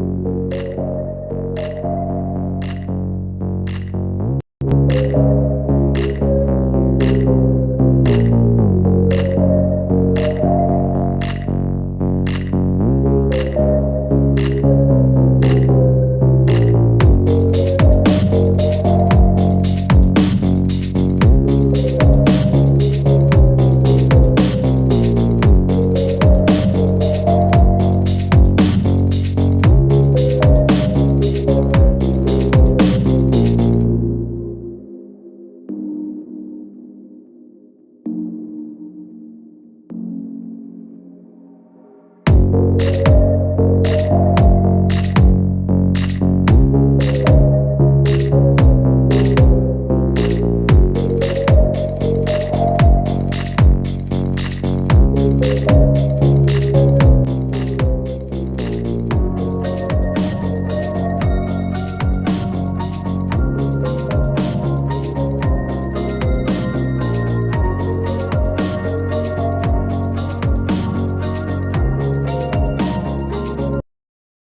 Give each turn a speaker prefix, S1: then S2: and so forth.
S1: you.